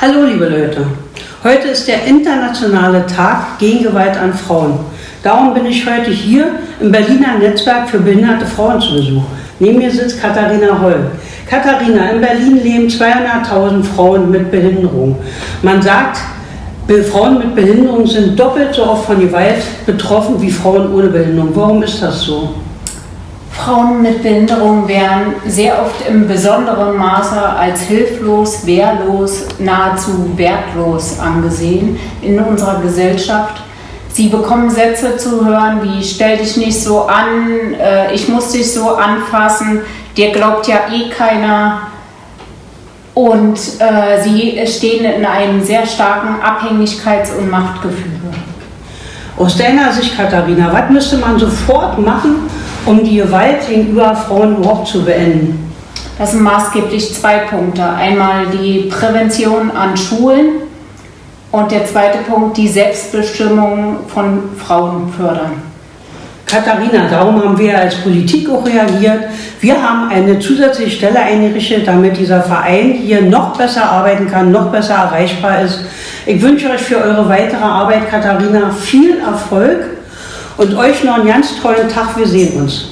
Hallo liebe Leute, heute ist der internationale Tag gegen Gewalt an Frauen. Darum bin ich heute hier im Berliner Netzwerk für behinderte Frauen zu Besuch. Neben mir sitzt Katharina Holl. Katharina, in Berlin leben 200.000 Frauen mit Behinderung. Man sagt, Frauen mit Behinderung sind doppelt so oft von Gewalt betroffen wie Frauen ohne Behinderung. Warum ist das so? Frauen mit Behinderung werden sehr oft im besonderen Maße als hilflos, wehrlos, nahezu wertlos angesehen in unserer Gesellschaft. Sie bekommen Sätze zu hören wie stell dich nicht so an, äh, ich muss dich so anfassen, dir glaubt ja eh keiner, und äh, sie stehen in einem sehr starken Abhängigkeits- und Machtgefühl. Aus deiner Sicht, Katharina, was müsste man sofort machen, um die Gewalt gegenüber Frauen überhaupt zu beenden? Das sind maßgeblich zwei Punkte. Einmal die Prävention an Schulen und der zweite Punkt, die Selbstbestimmung von Frauen fördern. Katharina, darum haben wir als Politik auch reagiert. Wir haben eine zusätzliche Stelle eingerichtet, damit dieser Verein hier noch besser arbeiten kann, noch besser erreichbar ist. Ich wünsche euch für eure weitere Arbeit, Katharina, viel Erfolg und euch noch einen ganz tollen Tag. Wir sehen uns.